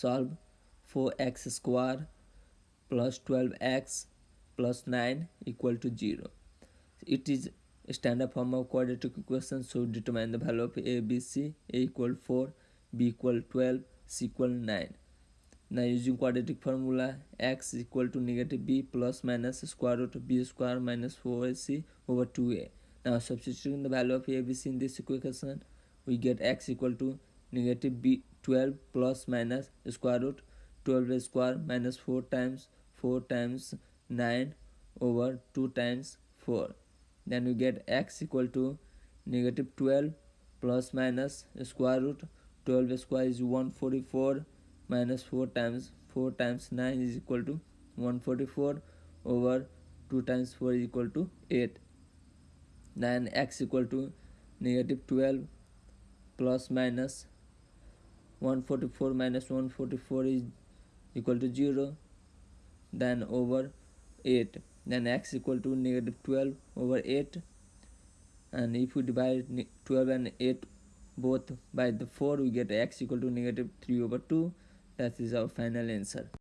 solve 4x square plus 12x plus 9 equal to 0 it is standard form of quadratic equation. So determine the value of a b c. A equal 4 b equal 12 c equal 9 now using quadratic formula x equal to negative b plus minus square root of b square minus 4ac over 2a now substituting the value of a b c in this equation we get x equal to negative b 12 plus minus square root 12 square minus 4 times 4 times 9 over 2 times 4 then we get x equal to negative 12 plus minus square root 12 square is 144 minus 4 times 4 times 9 is equal to 144 over 2 times 4 is equal to 8 then x equal to negative 12 plus minus 144 minus 144 is equal to 0 then over 8 then x equal to negative 12 over 8 and if we divide 12 and 8 both by the 4 we get x equal to negative 3 over 2 that is our final answer